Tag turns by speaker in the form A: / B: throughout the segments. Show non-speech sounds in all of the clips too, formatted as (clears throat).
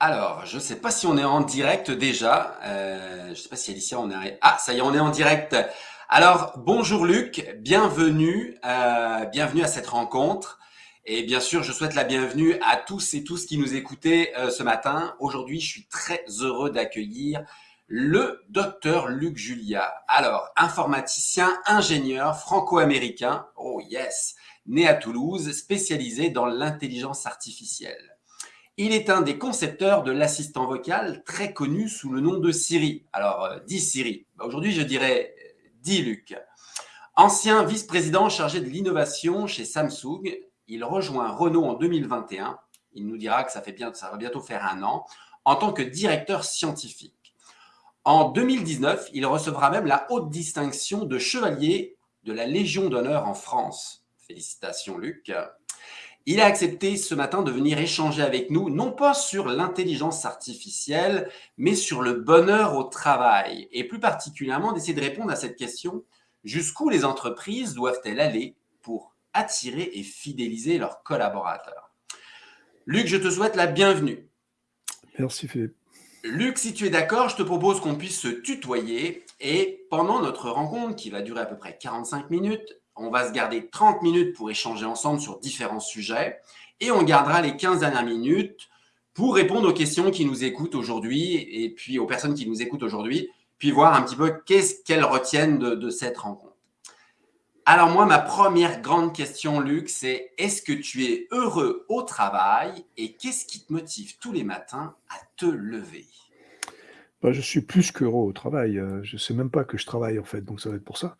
A: Alors, je ne sais pas si on est en direct déjà. Euh, je ne sais pas si Alicia, on est... Ah, ça y est, on est en direct. Alors, bonjour Luc, bienvenue, euh, bienvenue à cette rencontre. Et bien sûr, je souhaite la bienvenue à tous et tous qui nous écoutaient euh, ce matin. Aujourd'hui, je suis très heureux d'accueillir le docteur Luc Julia. Alors, informaticien, ingénieur franco-américain, oh yes, né à Toulouse, spécialisé dans l'intelligence artificielle. Il est un des concepteurs de l'assistant vocal très connu sous le nom de Siri. Alors, euh, dis Siri. Bah, aujourd'hui, je dirais dis Luc. Ancien vice-président chargé de l'innovation chez Samsung, il rejoint Renault en 2021. Il nous dira que ça, fait bien, ça va bientôt faire un an, en tant que directeur scientifique. En 2019, il recevra même la haute distinction de chevalier de la Légion d'honneur en France. Félicitations Luc. Il a accepté ce matin de venir échanger avec nous, non pas sur l'intelligence artificielle, mais sur le bonheur au travail, et plus particulièrement d'essayer de répondre à cette question, jusqu'où les entreprises doivent-elles aller pour attirer et fidéliser leurs collaborateurs? Luc, je te souhaite la bienvenue.
B: Merci Philippe.
A: Luc, si tu es d'accord, je te propose qu'on puisse se tutoyer et pendant notre rencontre, qui va durer à peu près 45 minutes, on va se garder 30 minutes pour échanger ensemble sur différents sujets et on gardera les 15 dernières minutes pour répondre aux questions qui nous écoutent aujourd'hui et puis aux personnes qui nous écoutent aujourd'hui, puis voir un petit peu qu'est-ce qu'elles retiennent de, cette rencontre. Alors moi, ma première grande question, Luc, c'est est-ce que tu es heureux au travail et qu'est-ce qui te motive tous les matins à te lever?
B: Bah, Je suis plus qu'heureux au travail. Euh, je ne sais même pas que je travaille en fait, donc ça va être pour ça.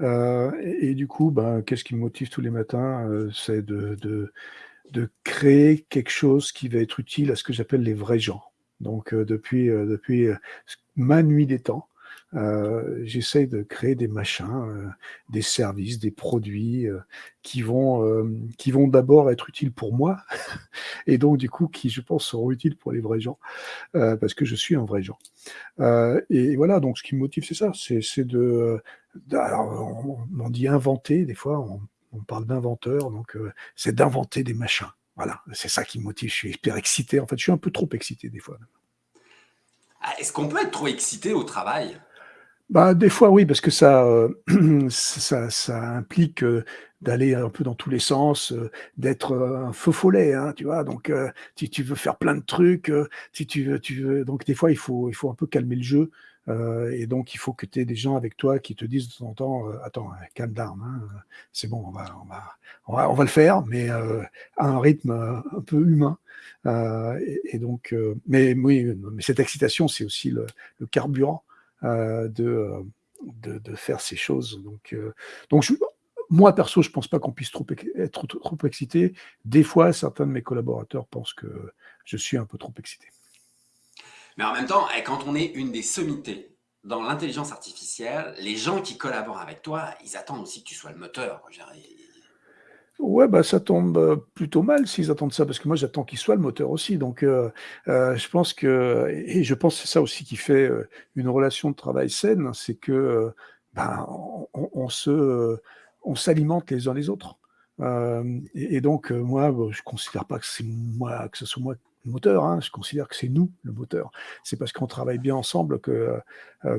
B: Euh, et, du coup, ben, qu'est-ce qui me motive tous les matins euh, C'est de, de, de, créer quelque chose qui va être utile à ce que j'appelle les vrais gens. Donc, euh, depuis, depuis ma nuit des temps, euh, j'essaye de créer des machins, euh, des services, des produits euh, qui vont, qui vont d'abord être utiles pour moi, (laughs) et donc du coup qui, je pense, seront utiles pour les vrais gens, parce que je suis un vrai gens. et voilà, donc ce qui me motive, c'est ça, c'est de, alors, on, dit inventer, des fois, on, on parle d'inventeur, donc c'est d'inventer des machins. Voilà, c'est ça qui me motive. Je suis hyper excité. En fait, je suis un peu trop excité des fois.
A: Ah, est-ce qu'on peut être trop excité au travail?
B: Bah, des fois, oui, parce que ça, euh, (clears throat) ça, ça, implique euh, d'aller un peu dans tous les sens, euh, d'être un feu follet, hein, tu vois. Donc, si tu veux faire plein de trucs, si tu veux, tu veux, donc des fois, il faut, il faut un peu calmer le jeu. et donc, il faut que tu aies des gens avec toi qui te disent de temps en temps, attends, calme down, hein, c'est bon, on va, on va, on va, on va, le faire, mais à un rythme un peu humain. Et, et, donc, mais oui, mais cette excitation, c'est aussi le, le carburant euh, de, de, faire ces choses. Donc, euh, donc moi, perso, je pense pas qu'on puisse trop, être trop, excité. Des fois, certains de mes collaborateurs pensent que je suis un peu trop excité.
A: Mais en même temps, eh, quand on est une des sommités dans l'intelligence artificielle, les gens qui collaborent avec toi, ils attendent aussi que tu sois le moteur.
B: Ouais, bah, ça tombe euh, plutôt mal s'ils attendent ça, parce que moi j'attends qu'il soit le moteur aussi. Donc, euh, euh, je pense que, et je pense c'est ça aussi qui fait une relation de travail saine, c'est que ben, on, se, on s'alimente les uns les autres. et, donc, moi, je considère pas que c'est moi, que ce soit moi le moteur, hein, je considère que c'est nous le moteur. C'est parce qu'on travaille bien ensemble que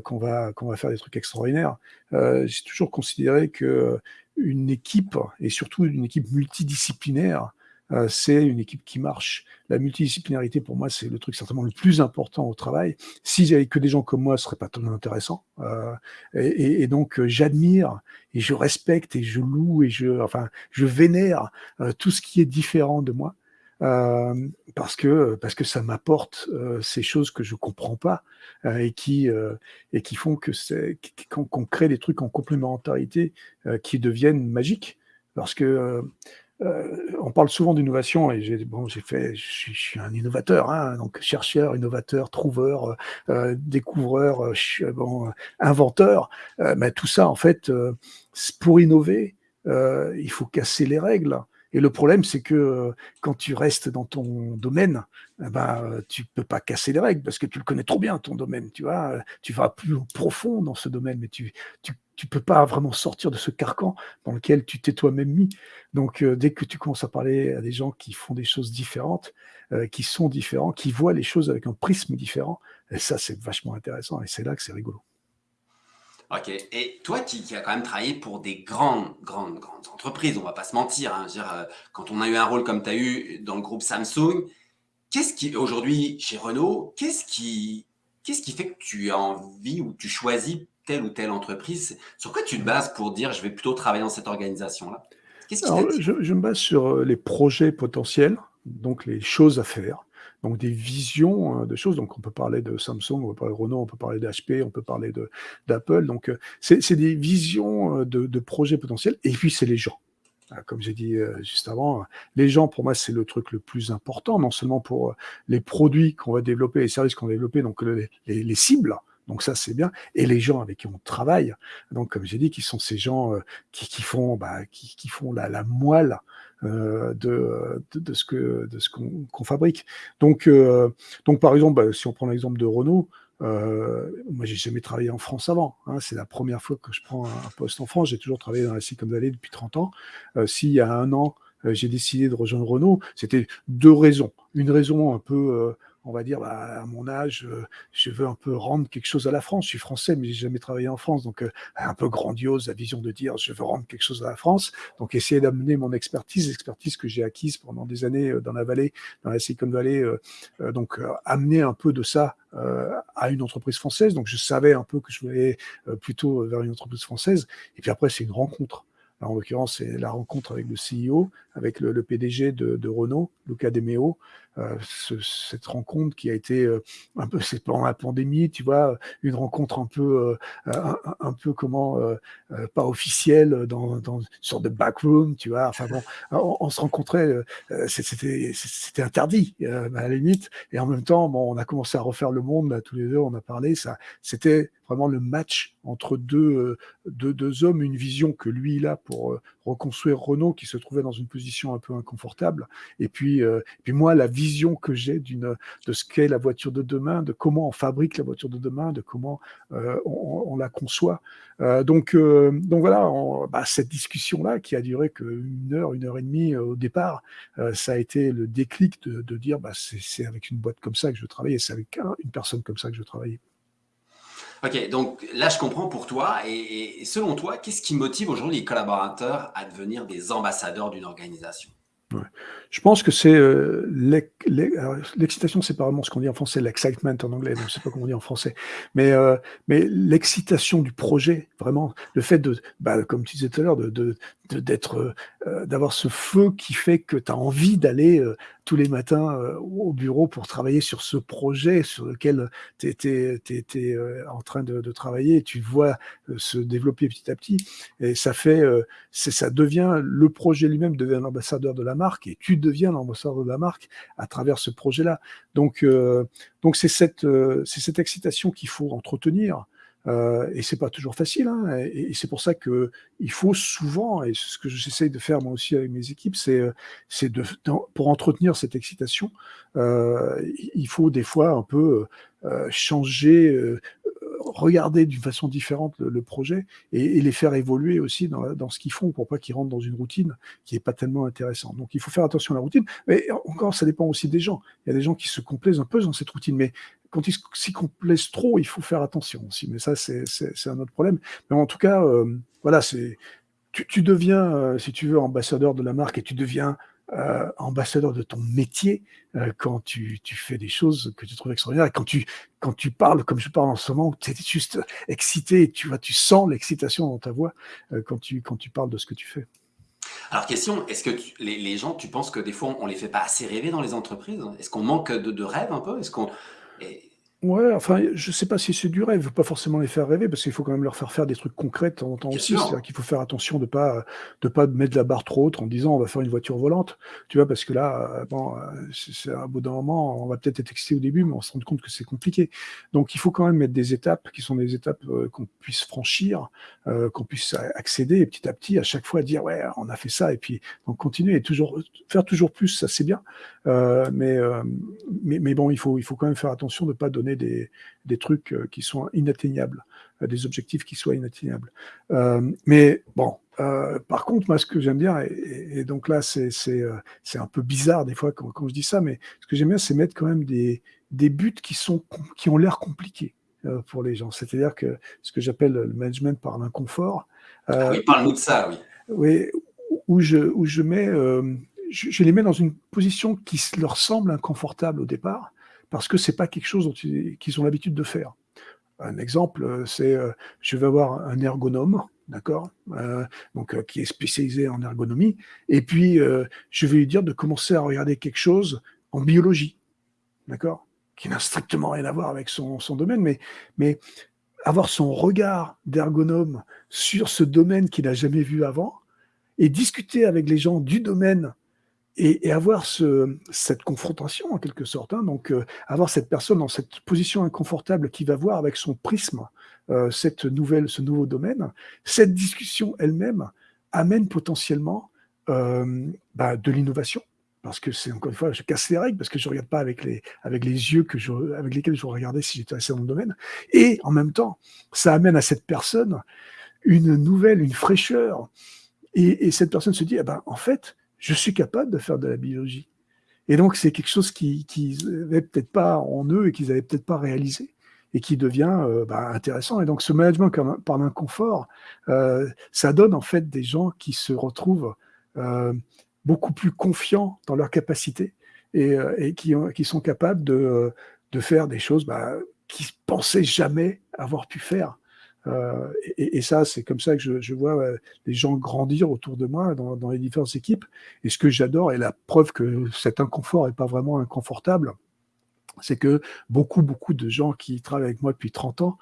B: qu'on va qu'on va faire des trucs extraordinaires. J'ai toujours considéré que une équipe, et surtout une équipe multidisciplinaire, euh, c'est une équipe qui marche. La multidisciplinarité, pour moi, c'est le truc certainement le plus important au travail. Si j'avais que des gens comme moi, ce serait pas tellement intéressant. Euh, et, donc, euh, j'admire et je respecte et je loue et je, enfin, je vénère tout ce qui est différent de moi. Euh, parce que parce que ça m'apporte euh, ces choses que je comprends pas euh, et qui et qui font que c'est qu'on crée des trucs en complémentarité qui deviennent magiques. Parce que on parle souvent d'innovation et j'ai bon j'ai fait je suis, un innovateur hein, donc chercheur innovateur trouveur découvreur bon inventeur. Mais tout ça en fait pour innover il faut casser les règles Et le problème, c'est que euh, quand tu restes dans ton domaine, eh ben, tu peux pas casser les règles parce que tu le connais trop bien, ton domaine. Tu vois, tu vas plus profond dans ce domaine, mais tu, tu, tu peux pas vraiment sortir de ce carcan dans lequel tu t'es toi-même mis. Donc, euh, dès que tu commences à parler à des gens qui font des choses différentes, euh, qui sont différents, qui voient les choses avec un prisme différent, ça, c'est vachement intéressant et c'est là que c'est rigolo.
A: Ok. Et toi qui, qui as quand même travaillé pour des grandes, grandes, grandes entreprises, on va pas se mentir. Hein, dire, euh, quand on a eu un rôle comme tu as eu dans le groupe Samsung, qu'est-ce qui, aujourd'hui, chez Renault, qu'est-ce qui, qu'est-ce qui fait que tu as envie ou tu choisis telle ou telle entreprise? Sur quoi tu te bases pour dire je vais plutôt travailler dans cette organisation-là?
B: Je me base sur euh, les projets potentiels, donc les choses à faire donc des visions hein, de choses. Donc on peut parler de Samsung, on peut parler de Renault, on peut parler d'HP, on peut parler d'Apple. Donc euh, c'est des visions euh, de, projets potentiels. Et puis c'est les gens. Comme j'ai dit euh, juste avant, les gens, pour moi, c'est le truc le plus important, non seulement pour les produits qu'on va développer, les services qu'on va développer, donc les, cibles, donc ça, c'est bien. Et les gens avec qui on travaille, donc comme j'ai dit, qui sont ces gens qui, font, bah, qui, font la moelle euh, de, de, ce que de ce qu'on fabrique. Donc, euh, donc par exemple, bah, si on prend l'exemple de Renault, euh, moi, j'ai jamais travaillé en France avant. Hein, c'est la première fois que je prends un poste en France. J'ai toujours travaillé dans la Silicon Valley depuis 30 ans. Euh, S'il y a un an, euh, j'ai décidé de rejoindre Renault, c'était deux raisons. Une raison un peu on va dire, bah, à mon âge, euh, je veux un peu rendre quelque chose à la France. Je suis français, mais j'ai jamais travaillé en France, donc euh, un peu grandiose la vision de dire, je veux rendre quelque chose à la France. Donc essayer d'amener mon expertise, l'expertise que j'ai acquise pendant des années euh, dans la vallée, dans la Silicon Valley, donc amener un peu de ça à une entreprise française. Donc je savais un peu que je voulais plutôt vers une entreprise française. Et puis après, c'est une rencontre en l'occurrence, c'est la rencontre avec le CEO, avec le, PDG de, Renault, Luca De Meo. Euh, cette rencontre qui a été euh, un peu, (laughs) c'est pendant la pandémie, tu vois, une rencontre un peu, euh, un, peu comment, pas officielle, dans, une sorte de backroom, tu vois. Enfin bon, on, se rencontrait, c'était, interdit à la limite, et en même temps, bon, on a commencé à refaire le monde tous les deux, on a parlé, ça, c'était vraiment le match entre deux, hommes, une vision que lui il a pour reconstruire Renault qui se trouvait dans une position un peu inconfortable, et puis, et puis moi la vision que j'ai d'une de ce qu'est la voiture de demain, de comment on fabrique la voiture de demain, de comment euh, on, la conçoit. Euh, donc, euh, donc voilà, bah, cette discussion-là qui a duré qu'une heure, une heure et demie au départ, ça a été le déclic de, de dire bah, c'est avec une boîte comme ça que je travaille, c'est avec une personne comme ça que je travaille.
A: Ok, donc là je comprends pour toi. Et, et selon toi, qu'est-ce qui motive aujourd'hui les collaborateurs à devenir des ambassadeurs d'une organisation?
B: Je pense que c'est euh, l'excitation, c'est pas vraiment ce qu'on dit en français, l'excitement en anglais, je ne sais pas comment on dit en français, mais, euh, mais l'excitation du projet, vraiment, le fait de, bah, comme tu disais tout à l'heure, de, d'être, euh, d'avoir ce feu qui fait que tu as envie d'aller tous les matins au bureau pour travailler sur ce projet sur lequel tu étais en train de, travailler et tu vois se développer petit à petit. Et ça fait, ça devient, le projet lui-même devient l'ambassadeur de la marque et tu deviens l'ambassadeur de la marque à travers ce projet-là. Donc, donc c'est cette, c'est cette excitation qu'il faut entretenir. Euh, et c'est pas toujours facile, hein, et, c'est pour ça que il faut souvent, et ce que j'essaye de faire moi aussi avec mes équipes, c'est c'est de pour entretenir cette excitation, euh, il faut des fois un peu euh, changer, euh, regarder d'une façon différente le, projet et, les faire évoluer aussi dans, ce qu'ils font pour pas qu'ils rentrent dans une routine qui est pas tellement intéressante. Donc il faut faire attention à la routine, mais encore ça dépend aussi des gens. Il y a des gens qui se complaisent un peu dans cette routine, mais quand ils s'y complaisent trop, il faut faire attention aussi. Mais ça, c'est un autre problème. Mais en tout cas, euh, voilà, c'est tu, tu, deviens, euh, si tu veux, ambassadeur de la marque et tu deviens euh, ambassadeur de ton métier euh, quand tu, tu, fais des choses que tu trouves extraordinaires. Quand tu, quand tu parles, comme je parle en ce moment, tu es juste excité, tu vois, tu sens l'excitation dans ta voix euh, quand, tu, quand tu parles de ce que tu fais.
A: Alors, question, est-ce que les, les, gens, tu penses que des fois, on les fait pas assez rêver dans les entreprises? Est-ce qu'on manque de, de rêve un peu? Est-ce qu'on
B: Ouais, enfin, je sais pas si c'est du rêve, pas forcément les faire rêver, parce qu'il faut quand même leur faire faire des trucs concrets de temps en temps
A: Bien
B: aussi. C'est-à-dire qu'il faut faire attention de pas, de pas mettre la barre trop haute en disant: «On va faire une voiture volante». Tu vois? Parce que là, heu, bon, heu, c'est c'est à bout d'un moment, on va peut-être être excité au début, mais on se rend compte que c'est compliqué. Donc il faut quand même mettre des étapes qui sont des étapes, heu, qu'on puisse franchir, heu, qu'on puisse a accéder et petit à petit, à chaque fois dire: «Ouais, on a fait ça» et puis donc continuer et toujours, faire toujours plus, ça c'est bien. Heu, mais, hem, mais mais bon, il faut il faut quand même faire attention de pas donner des des trucs, heu, qui sont inatteignables, heu, des objectifs qui soient inatteignables. Hem, mais bon, par contre, moi, ce que j'aime bien et et donc là, c'est un peu bizarre des fois quand quand je dis ça, mais ce que j'aime bien, c'est mettre quand même des des buts qui sont qui ont l'air compliqués, pour les gens. C'est-à-dire que ce que j'appelle le management par l'inconfort,
A: oui, parle-nous de ça, oui.
B: oui, où je où je mets, hem, je les mets dans une position qui leur semble inconfortable au départ, parce que c'est pas quelque chose qu'ils ont l'habitude de faire. Un exemple, heu, c'est, heu, je vais avoir un ergonome, d'accord? Heu, donc qui est spécialisé en ergonomie et puis, je vais lui dire de commencer à regarder quelque chose en biologie, d'accord? Qui n'a strictement rien à voir avec son son domaine, mais mais avoir son regard d'ergonome sur ce domaine qu'il n'a jamais vu avant et discuter avec les gens du domaine et et avoir ce cette confrontation en quelque sorte, hein, donc heu, avoir cette personne dans cette position inconfortable qui va voir avec son prisme, heu, cette nouvelle ce nouveau domaine. Cette discussion elle-même amène potentiellement, hem, bah, de l'innovation. Parce que c'est encore une fois, je casse les règles parce que je regarde pas avec les avec les yeux que je avec lesquels j'aurais regardé si j'étais resté dans le domaine et en même temps, ça amène à cette personne une nouvelle, une fraîcheur et et cette personne se dit: «Ah ben, en fait, je suis capable de faire de la biologie» et donc c'est quelque chose qui qu'ils avaient peut-être pas en eux et qu'ils avaient peut-être pas réalisé et qui devient, heu, bah, intéressant et donc ce management par l'inconfort, heu, ça donne en fait des gens qui se retrouvent, heu, beaucoup plus confiants dans leurs capacités et qui ont qui sont capables de, faire des choses, bah, qu'ils pensaient jamais avoir pu faire. Heu et ça, c'est comme ça que je vois, les gens grandir autour de moi dans les différentes équipes et ce que j'adore et la preuve que cet inconfort est pas vraiment inconfortable, c'est que beaucoup, beaucoup de gens qui travaillent avec moi depuis 30 ans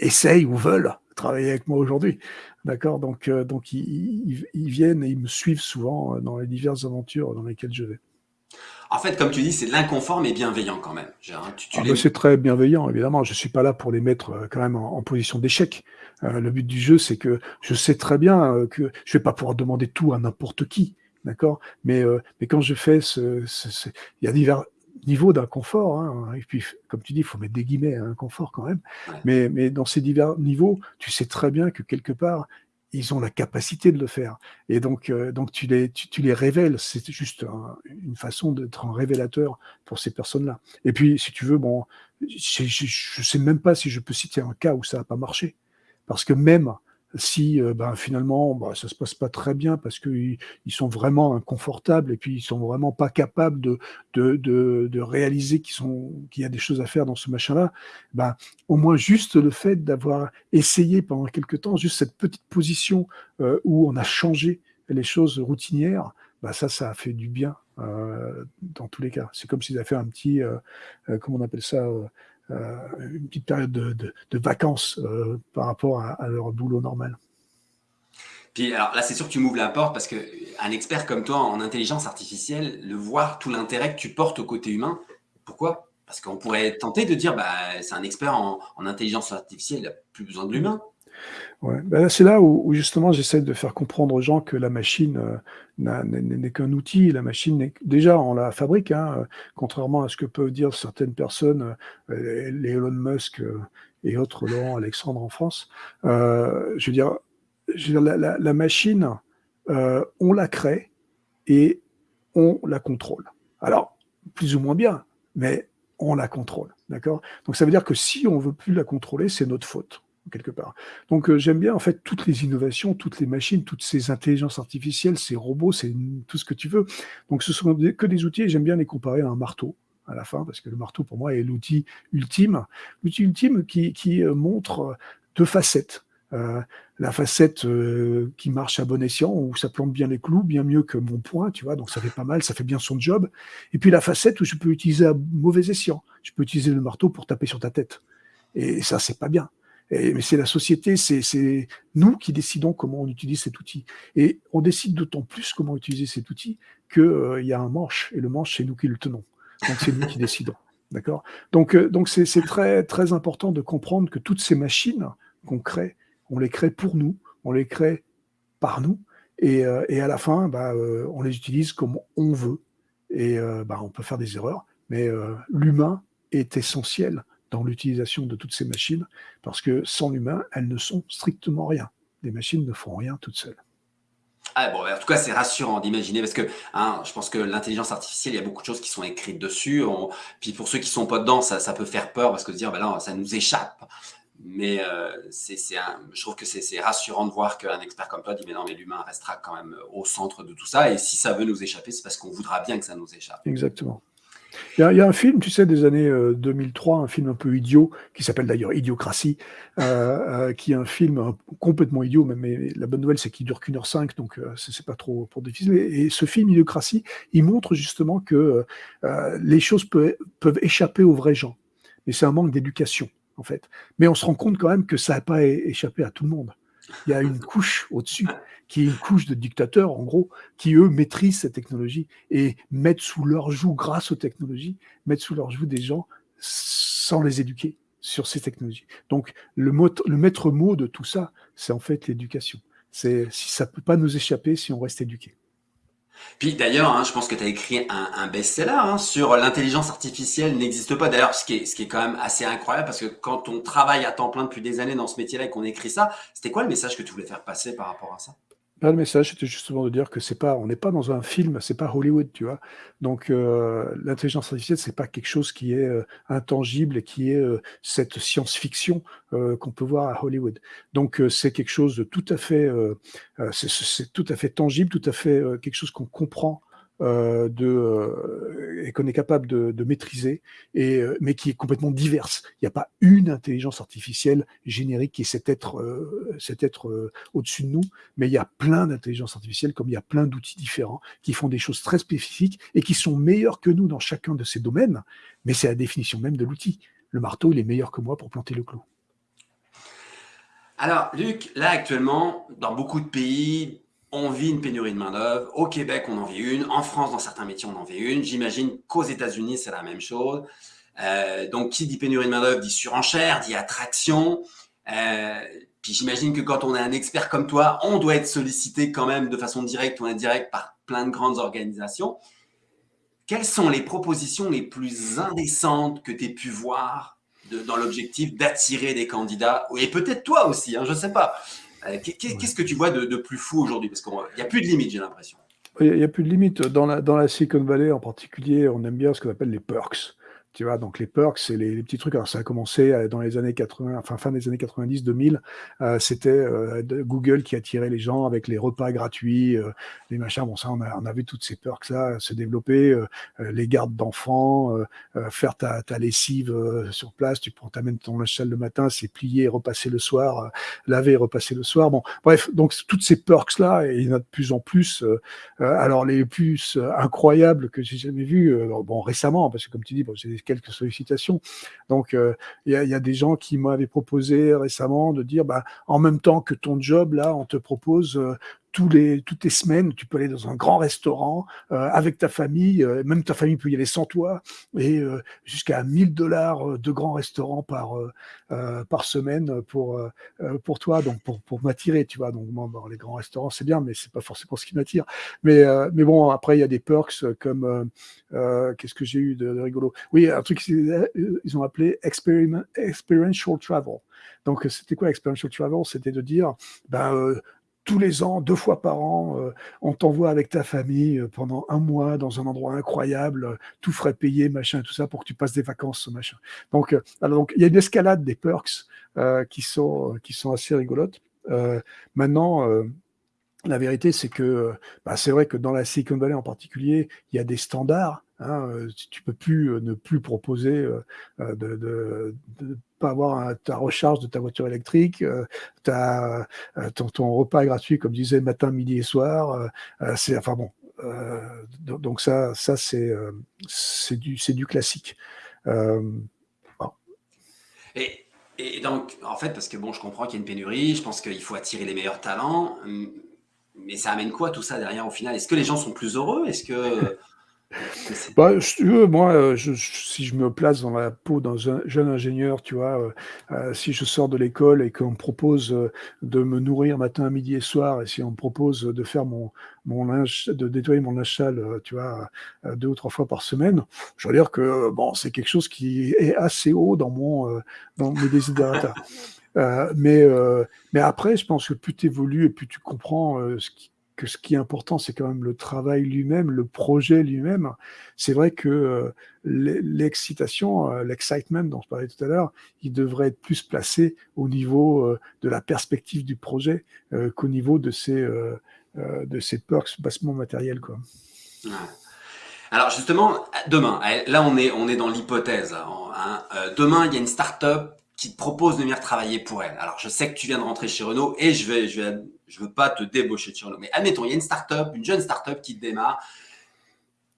B: essayent ou veulent travailler avec moi aujourd'hui. D'accord? Donc heu, donc ils viennent et ils me suivent souvent, heu, dans les diverses aventures dans lesquelles je vais.
A: En fait, comme tu dis, c'est de l'inconfort, mais bienveillant quand même.
B: Ah bah,
A: les
B: c'est très bienveillant évidemment, je ne suis pas là pour les mettre, heu, quand même en en position d'échec. Heu, le but du jeu, c'est que je sais très bien, heu, que je vais pas pouvoir demander tout à n'importe qui, d'accord? Mais mais quand je fais ce il y a divers niveaux d'inconfort, hein, et puis comme tu dis, il faut mettre des guillemets à inconfort quand même. Mais mais dans ces divers niveaux, tu sais très bien que quelque part, ils ont la capacité de le faire et donc heu, donc tu les tu les révèles. C'est juste un une façon d'être un révélateur pour ces personnes-là. Et puis, si tu veux, bon, je sais même pas si je peux citer un cas où ça a pas marché. Parce que même si, heu, ben, finalement, bah, ça se passe pas très bien parce qu'ils ils sont vraiment inconfortables et puis ils sont vraiment pas capables de de de réaliser qu'il y a des choses à faire dans ce machin-là, ben, au moins juste le fait d'avoir essayé pendant quelque temps, juste cette petite position, heu, où on a changé les choses routinières, bah, ça, ça a fait du bien, heu, dans tous les cas. C'est comme s'ils avaient fait un petit, comment on appelle ça? Heu, une petite période de vacances, heu, par rapport à leur boulot normal.
A: Puis alors là, c'est sûr que tu m'ouvres la porte parce qu'un expert comme toi en intelligence artificielle, le voir tout l'intérêt que tu portes au côté humain, pourquoi? Parce qu'on pourrait tenter de dire: «Bah, c'est un expert en en intelligence artificielle, il a plus besoin de l'humain».
B: Là, c'est là où justement j'essaie de faire comprendre aux gens que la machine, n'a n'est qu'un outil. La machine déjà on la fabrique, hein, heu, contrairement à ce que peuvent dire certaines personnes, heu, les Elon Musk, heu, et autres, Laurent Alexandre en France. Je veux dire la machine, on la crée et on la contrôle. Alors, plus ou moins bien, mais on la contrôle? Donc ça veut dire que si on veut plus la contrôler, c'est notre faute, quelque part. Donc heu, j'aime bien en fait toutes les innovations, toutes les machines, toutes ces intelligences artificielles, ces robots, c'est tout ce que tu veux. Donc ce sont que des outils et j'aime bien les comparer à un marteau, à la fin, parce que le marteau pour moi est l'outil ultime. L'outil ultime qui qui, heu, montre, heu, 2 facettes. La facette, qui marche à bon escient, où ça plante bien les clous, bien mieux que mon poing, tu vois? Donc ça fait pas mal, ça fait bien son job et puis la facette où je peux utiliser à mauvais escient. je peux utiliser le marteau pour taper sur ta tête. Et ça, c'est pas bien. Mais c'est la société, c'est nous qui décidons comment on utilise cet outil. Et on décide d'autant plus comment utiliser cet outil qu'il euh, y a un manche, et le manche, c'est nous qui le tenons. Donc c'est nous qui décidons. (laughs) D'accord? Donc euh, donc c'est très, très important de comprendre que toutes ces machines qu'on crée, on les crée pour nous, on les crée par nous, et, euh, à la fin, bah, on les utilise comme on veut. Et bah, on peut faire des erreurs, mais l'humain est essentiel dans l'utilisation de toutes ces machines, parce que sans l'humain, elles ne sont strictement rien. Les machines ne font rien toutes seules.
A: Ah bon, en tout cas, c'est rassurant d'imaginer parce que hein, je pense que l'intelligence artificielle, il y a beaucoup de choses qui sont écrites dessus. Puis pour ceux qui sont pas dedans, ça, peut faire peur parce que se dire, ben là, ça nous échappe. Mais euh, c'est, je trouve que c'est rassurant de voir qu'un expert comme toi dit, mais non, mais l'humain restera quand même au centre de tout ça. Et si ça veut nous échapper, c'est parce qu'on voudra bien que ça nous échappe.
B: Exactement. Il y, a, un film, tu sais, des années 2003, euh, un film un peu idiot, qui s'appelle d'ailleurs Idiocratie, euh, euh, qui est un film complètement idiot, mais, la bonne nouvelle, c'est qu'il dure qu'une heure cinq, donc c'est pas trop pour difficile. Et, ce film Idiocratie, il montre justement que les choses peuvent, peuvent échapper aux vrais gens. Mais c'est un manque d'éducation, en fait. Mais on se rend compte quand même que ça n'a pas échappé à tout le monde. Il y a une couche au-dessus qui est une couche de dictateurs, en gros, qui, eux, maîtrisent cette technologie et mettent sous leur joue, grâce aux technologies, mettent sous leur joue des gens sans les éduquer sur ces technologies. Donc, le, le maître mot de tout ça, c'est en fait l'éducation. C'est si ça peut pas nous échapper si on reste éduqué.
A: Puis d'ailleurs, hein, je pense que tu as écrit un, best-seller hein, sur l'intelligence artificielle n'existe pas. D'ailleurs, ce ce qui est quand même assez incroyable, parce que quand on travaille à temps plein depuis des années dans ce métier-là et qu'on écrit ça, c'était quoi le message que tu voulais faire passer par rapport à ça?
B: Le message, c'était justement de dire que c'est pas, on n'est pas dans un film, c'est pas Hollywood, tu vois. Donc, euh, l'intelligence artificielle, c'est pas quelque chose qui est euh, intangible et qui est euh, cette science-fiction qu'on peut voir à Hollywood. Donc, c'est quelque chose de tout à fait, c'est tout à fait tangible, tout à fait quelque chose qu'on comprend euh, euh, et qu'on est capable de, maîtriser, euh, mais qui est complètement diverse. Il n'y a pas une intelligence artificielle générique qui est cet être, cet être au-dessus de nous, mais il y a plein d'intelligences artificielles, comme il y a plein d'outils différents, qui font des choses très spécifiques et qui sont meilleurs que nous dans chacun de ces domaines, mais c'est la définition même de l'outil. Le marteau, il est meilleur que moi pour planter le clou.
A: Alors, Luc, là actuellement, dans beaucoup de pays, on vit une pénurie de main-d'œuvre. Au Québec, on en vit une. En France, dans certains métiers, on en vit une. J'imagine qu'aux États-Unis, c'est la même chose. Euh, donc, qui dit pénurie de main-d'œuvre dit surenchère, dit attraction. Euh, puis j'imagine que quand on est un expert comme toi, on doit être sollicité quand même de façon directe ou indirecte par plein de grandes organisations. Quelles sont les propositions les plus indécentes que tu aies pu voir dans l'objectif d'attirer des candidats? Et peut-être toi aussi, hein, je ne sais pas. Euh, qu'est-ce que tu vois de, plus fou aujourd'hui? Parce qu'il n'y a plus de limite, j'ai l'impression.
B: Il n'y a plus de limite. Dans la, dans la Silicon Valley en particulier, on aime bien ce qu'on appelle les perks. Tu vois, donc les perks, c'est les, petits trucs. Alors ça a commencé euh, dans les années 80, enfin fin des années 90, 2000. Euh, c'était euh, Google qui attirait les gens avec les repas gratuits, les machins. Bon, ça, on a, on a vu toutes ces perks là se développer, les gardes d'enfants, faire ta, ta lessive sur place. Tu prends, t'amènes ton linge le matin, c'est plié, repasser le soir, laver repasser le soir. Bon, bref, donc toutes ces perks là, et il y en a de plus en plus. alors les plus incroyables que j'ai jamais vus, bon récemment, parce que comme tu dis, quelques sollicitations. Donc, euh, il y, a des gens qui m'avaient proposé récemment de dire, bah, en même temps que ton job, là, on te propose euh, tous les, toutes les semaines, tu peux aller dans un grand restaurant euh, avec ta famille, euh, même ta famille peut y aller sans toi, et euh, jusqu'à 1000 dollars de grands restaurants par, par semaine pour, pour toi, donc pour, pour m'attirer, tu vois. Donc, bon, les grands restaurants, c'est bien, mais c'est pas forcément ce qui m'attire. Mais, mais bon, après, il y a des perks comme, qu'est-ce que j'ai eu de, rigolo? Oui, un truc ils ont appelé experiential travel. Donc, c'était quoi experiential travel? C'était de dire, ben, tous les ans, deux fois par an, euh, on t'envoie avec ta famille euh, pendant un mois dans un endroit incroyable, euh, tout frais payé, machin, tout ça, pour que tu passes des vacances, machin. Donc, alors, donc il y a une escalade des perks qui, sont, qui sont assez rigolotes. maintenant, la vérité, c'est que bah, c'est vrai que dans la Silicon Valley en particulier, il y a des standards. Hein, tu peux plus ne plus proposer de, de pas avoir ta recharge de ta voiture électrique, euh, ta, euh, ton, repas gratuit, comme disait, matin, midi et soir. Euh, enfin donc ça, ça c'est du classique.
A: Et, et, donc, en fait, parce que bon, je comprends qu'il y a une pénurie, je pense qu'il faut attirer les meilleurs talents, mais ça amène quoi tout ça derrière au final? Est-ce que les gens sont plus heureux? Est-ce que (laughs)
B: bah, si tu veux, moi, euh, je, si je me place dans la peau d'un jeune ingénieur, tu vois, euh, euh, si je sors de l'école et qu'on me propose de me nourrir matin, midi et soir, et si on me propose de faire mon, mon linge, de nettoyer mon linge sale, tu vois, deux ou trois fois par semaine, je veux dire que bon, c'est quelque chose qui est assez haut dans mon, dans mes (laughs) désidératas. mais, mais après, je pense que plus tu évolues et plus tu comprends qui, que ce qui est important, c'est quand même le travail lui-même, le projet lui-même. C'est vrai que euh, l'excitation, euh, l'excitement dont je parlais tout à l'heure, il devrait être plus placé au niveau euh, de la perspective du projet qu'au niveau de ces, de ces perks bassement matériels. Quoi.
A: Alors justement, demain, là on est, on est dans l'hypothèse. Hein, demain, il y a une start-up qui te propose de venir travailler pour elle. Alors, je sais que tu viens de rentrer chez Renault et je vais, je je veux pas te débaucher de chez Renault. Mais admettons, il y a une start-up, une jeune start-up qui démarre,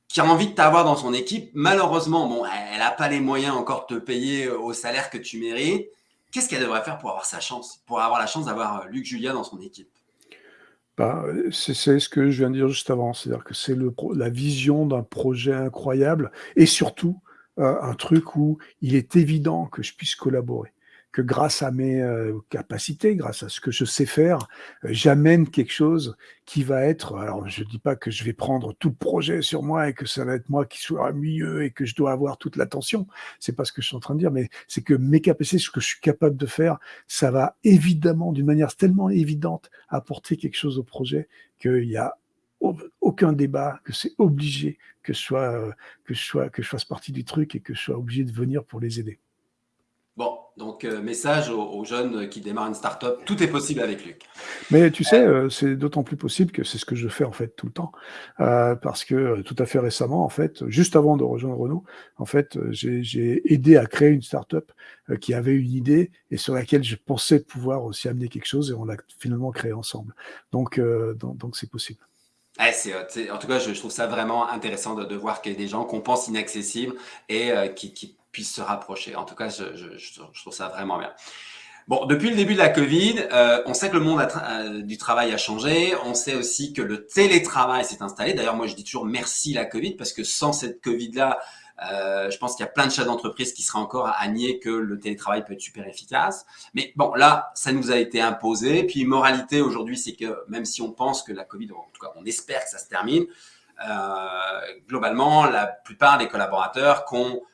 A: qui a envie de t'avoir dans son équipe. Malheureusement, bon, elle n'a pas les moyens encore de te payer au salaire que tu mérites. Qu'est-ce qu'elle devrait faire pour avoir sa chance, pour avoir la chance d'avoir euh, Luc Julia dans son équipe?
B: Bah, c'est ce que je viens de dire juste avant, c'est-à-dire que c'est la vision d'un projet incroyable et surtout euh, un truc où il est évident que je puisse collaborer, que grâce à mes euh, capacités, grâce à ce que je sais faire, euh, j'amène quelque chose qui va être, alors je ne dis pas que je vais prendre tout le projet sur moi et que ça va être moi qui soit mieux et que je dois avoir toute l'attention, c'est pas ce que je suis en train de dire, mais c'est que mes capacités, ce que je suis capable de faire, ça va évidemment, d'une manière tellement évidente, apporter quelque chose au projet qu'il y a aucun débat, que c'est obligé que je, sois, euh, que, je sois, que je fasse partie du truc et que je sois obligé de venir pour les aider.
A: Bon, donc euh, message aux, jeunes qui démarrent une start-up, tout est possible avec Luc.
B: Mais tu sais, euh, c'est d'autant plus possible que c'est ce que je fais en fait tout le temps, parce que tout à fait récemment, en fait, juste avant de rejoindre Renault, en fait, j'ai aidé à créer une start-up qui avait une idée et sur laquelle je pensais pouvoir aussi amener quelque chose et on l'a finalement créé ensemble. Donc, donc c'est possible.
A: En tout cas, je, trouve ça vraiment intéressant de, voir qu'il y a des gens qu'on pense inaccessibles et euh, qui, puissent se rapprocher. En tout cas, je, trouve ça vraiment bien. Bon, depuis le début de la Covid, euh, on sait que le monde euh, du travail a changé. On sait aussi que le télétravail s'est installé. D'ailleurs, moi, je dis toujours merci la Covid parce que sans cette Covid-là, euh, je pense qu'il y a plein de chefs d'entreprise qui seraient encore à nier que le télétravail peut être super efficace. Mais bon, là, ça nous a été imposé. Puis, moralité aujourd'hui, c'est que même si on pense que la Covid, en tout cas, on espère que ça se termine, euh, globalement, la plupart des collaborateurs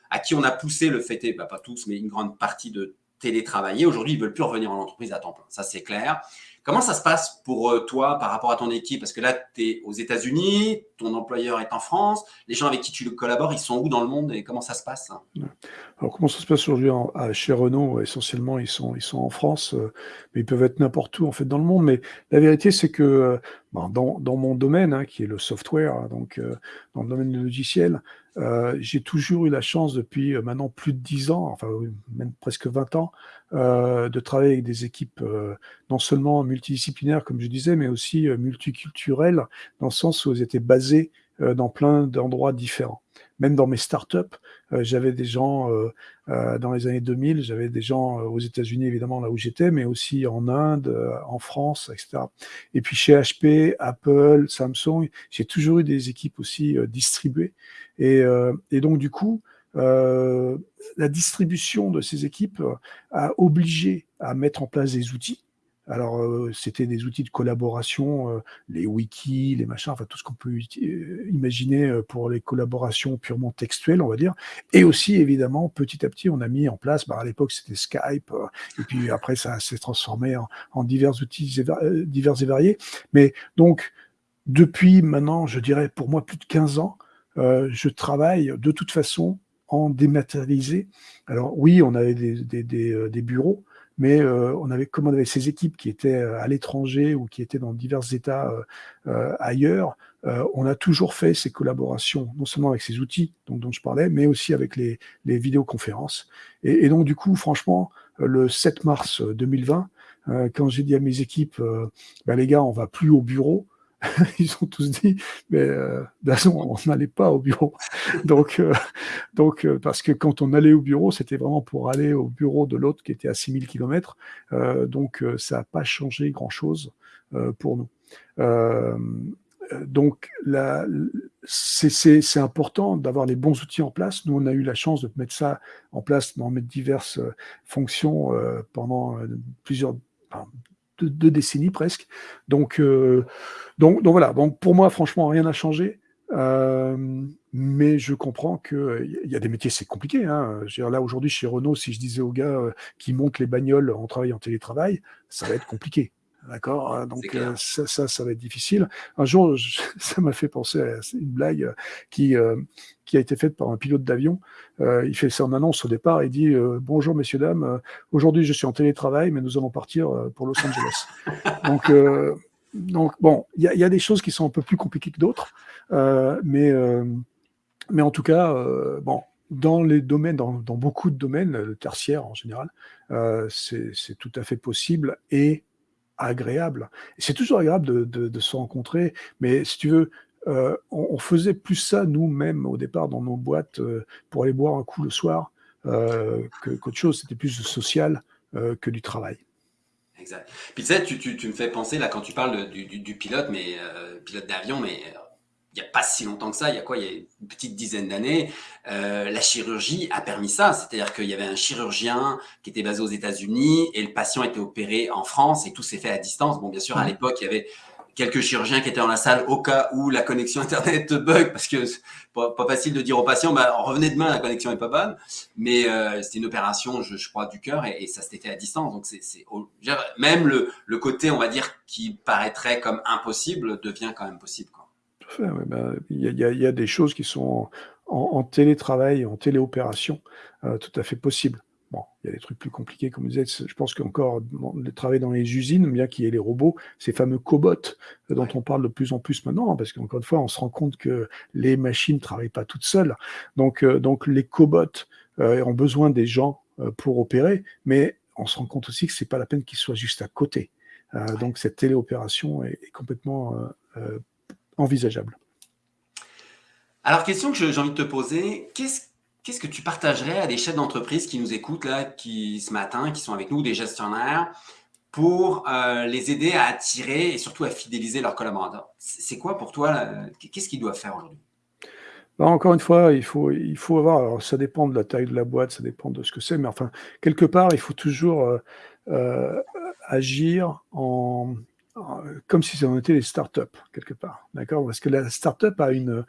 A: à qui on a poussé le fait, bah, pas tous, mais une grande partie de télétravailler, aujourd'hui, ils veulent plus revenir en entreprise à temps plein. Ça, c'est clair. Comment ça se passe pour euh, toi par rapport à ton équipe? Parce que là, tu es aux États-Unis, ton employeur est en France, les gens avec qui tu collabores, ils sont où dans le monde et comment ça se passe?
B: Alors, comment ça se passe aujourd'hui chez Renault? Essentiellement, ils sont, ils sont en France, euh, mais ils peuvent être n'importe où en fait dans le monde. Mais la vérité, c'est que euh, dans, dans, mon domaine, hein, qui est le software, hein, donc dans le domaine du logiciel, euh, j'ai toujours eu la chance depuis euh, maintenant plus de 10 ans, enfin même presque 20 ans, euh, de travailler avec des équipes euh, non seulement multidisciplinaires, comme je disais, mais aussi euh, multiculturelles, dans le sens où elles étaient basées dans plein d'endroits différents. Même dans mes startups, j'avais des gens dans les années 2000, j'avais des gens aux États-Unis évidemment là où j'étais, mais aussi en Inde, en France, etc. Et puis chez HP, Apple, Samsung, j'ai toujours eu des équipes aussi distribuées. Et, donc du coup, euh, la distribution de ces équipes a obligé à mettre en place des outils. Alors, euh, c'était des outils de collaboration, euh, les wikis, les machins, enfin tout ce qu'on peut imaginer pour les collaborations purement textuelles, on va dire. Et aussi, évidemment, petit à petit, on a mis en place, bah, à l'époque, c'était Skype, et puis après, ça s'est transformé en, divers outils divers et variés. Mais donc, depuis maintenant, je dirais pour moi plus de 15 ans, je travaille de toute façon en dématérialisé. Alors oui, on avait des, euh, bureaux, mais euh, on avait, comme on avait ces équipes qui étaient euh, à l'étranger ou qui étaient dans divers États ailleurs, on a toujours fait ces collaborations, non seulement avec ces outils dont, je parlais, mais aussi avec les, vidéoconférences. Et, donc du coup, franchement, le 7 mars 2020, quand j'ai dit à mes équipes, ben, les gars, on va plus au bureau, (laughs) ils ont tous dit, mais euh, on n'allait pas au bureau. (laughs) donc, euh, donc euh, parce que quand on allait au bureau, c'était vraiment pour aller au bureau de l'autre qui était à 6000 km. donc, ça n'a pas changé grand-chose pour nous. donc, c'est important d'avoir les bons outils en place. Nous, on a eu la chance de mettre ça en place dans mes diverses fonctions pendant plusieurs, deux, décennies presque. Donc, euh, donc, donc, voilà. Donc pour moi, franchement, rien n'a changé. Euh, mais je comprends qu'il y a des métiers, c'est compliqué. Hein. là, aujourd'hui, chez Renault, si je disais aux gars euh, qui montent les bagnoles en travaillant en télétravail, ça va être compliqué. D'accord hein. Donc ça, ça, ça, va être difficile. Un jour, (laughs) ça m'a fait penser à une blague qui, qui a été faite par un pilote d'avion. Euh, il fait son annonce au départ, il dit euh, Bonjour messieurs, dames, euh, aujourd'hui je suis en télétravail, mais nous allons partir pour Los Angeles. (laughs) donc, donc, bon, il y, y, a des choses qui sont un peu plus compliquées que d'autres, mais, mais en tout cas, bon, dans les domaines, dans, dans, beaucoup de domaines, tertiaires en général, c'est tout à fait possible et agréable. C'est toujours agréable de, se rencontrer, mais si tu veux, euh, on, faisait plus ça nous-mêmes au départ dans nos boîtes euh, pour aller boire un coup le soir euh, qu'autre chose. C'était plus social que du travail.
A: Exact. Puis tu sais, tu, me fais penser là quand tu parles du, pilote, mais pilote d'avion, mais il n'y a pas si longtemps que ça, il y a quoi, il y a une petite dizaine d'années, la chirurgie a permis ça. C'est-à-dire qu'il y avait un chirurgien qui était basé aux États-Unis et le patient était opéré en France et tout s'est fait à distance. Bon, bien sûr, à l'époque, il y avait quelques chirurgiens qui étaient dans la salle au cas où la connexion (laughs) Internet bug, parce que c'est pas, facile de dire aux patients, bah, revenez demain, la connexion est pas bonne. Mais euh, c'était une opération, je, je crois, du cœur et, ça s'était fait à distance. Donc, c'est même le, le, côté, on va dire, qui paraîtrait comme impossible devient quand même possible. Quoi.
B: Ben, il y, a, y, a, des choses qui sont en, en télétravail, en téléopération, euh, tout à fait possibles. Bon, il y a des trucs plus compliqués, comme vous disait. Je pense qu'encore le travail dans les usines, bien qu'il y ait les robots, ces fameux cobots euh, dont on parle de plus en plus maintenant, hein, parce qu'encore une fois, on se rend compte que les machines ne travaillent pas toutes seules. Donc, euh, donc les cobots ont besoin des gens pour opérer, mais on se rend compte aussi que c'est pas la peine qu'ils soient juste à côté. Donc cette téléopération est, est complètement envisageable.
A: Alors, question que j'ai envie de te poser, qu'est-ce Qu'est-ce que tu partagerais à des chefs d'entreprise qui nous écoutent là, qui ce matin, qui sont avec nous, des gestionnaires, pour euh, les aider à attirer et surtout à fidéliser leurs collaborateurs C'est quoi pour toi Qu'est-ce qu'ils doivent faire aujourd'hui?
B: Bah, encore une fois, il faut, il faut avoir, alors ça dépend de la taille de la boîte, ça dépend de ce que c'est, mais enfin, quelque part, il faut toujours euh, euh, agir en, comme si on était des startups, quelque part. D'accord? Parce que la startup a une,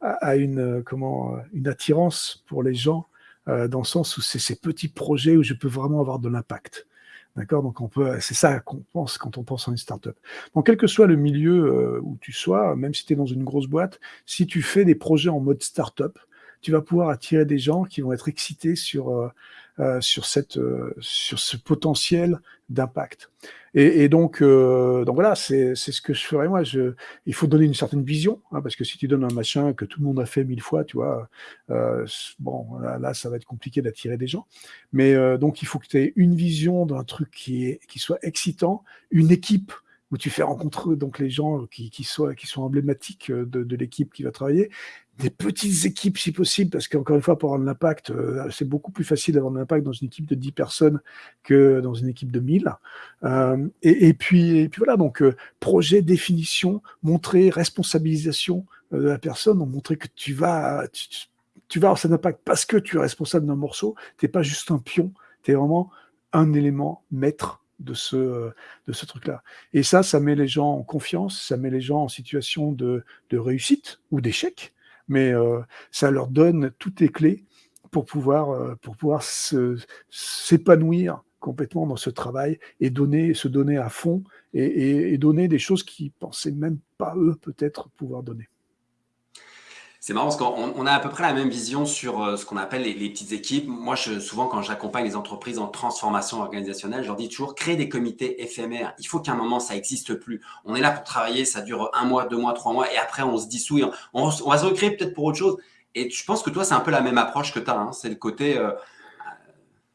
B: a une, comment, une attirance pour les gens euh, dans le sens où c'est ces petits projets où je peux vraiment avoir de l'impact. D'accord? Donc, on peut, c'est ça qu'on pense quand on pense à une startup. Donc, quel que soit le milieu euh, où tu sois, même si tu es dans une grosse boîte, si tu fais des projets en mode startup, tu vas pouvoir attirer des gens qui vont être excités sur, euh, sur, cette, euh, sur ce potentiel d'impact. Et, et, donc, euh, donc voilà, c'est ce que je ferais moi. Je, il faut donner une certaine vision, hein, parce que si tu donnes un machin que tout le monde a fait mille fois, tu vois, euh, bon, là, là, ça va être compliqué d'attirer des gens. Mais euh, donc, il faut que tu aies une vision d'un truc qui, est, qui soit excitant, une équipe où tu fais rencontrer donc les gens qui, qui, soient, qui sont emblématiques de, de l'équipe qui va travailler, des petites équipes si possible, parce qu'encore une fois, pour avoir de l'impact, euh, c'est beaucoup plus facile d'avoir de l'impact dans une équipe de 10 personnes que dans une équipe de 1000. Euh, et, puis, et puis voilà, donc euh, projet, définition, montrer responsabilisation de la personne, montrer que tu vas, tu, vas avoir cet impact parce que tu es responsable d'un morceau, tu n'es pas juste un pion, tu es vraiment un élément maître de ce, de ce truc-là. Et ça, ça met les gens en confiance, ça met les gens en situation de réussite ou d'échec mais euh, ça leur donne toutes les clés pour pouvoir, euh, pour pouvoir s'épanouir complètement dans ce travail et donner, se donner à fond et, donner des choses qu'ils pensaient même pas eux peut-être pouvoir donner.
A: C'est marrant parce qu'on a à peu près la même vision sur euh, ce qu'on appelle les, petites équipes. Moi, je, souvent, quand j'accompagne les entreprises en transformation organisationnelle, je leur dis toujours créer des comités éphémères. Il faut qu'à un moment, ça n'existe plus. On est là pour travailler, ça dure un mois, deux mois, trois mois, et après, on se dissout. On, va se recréer peut-être pour autre chose. Et je pense que toi, c'est un peu la même approche que tu as. Hein. C'est le côté euh,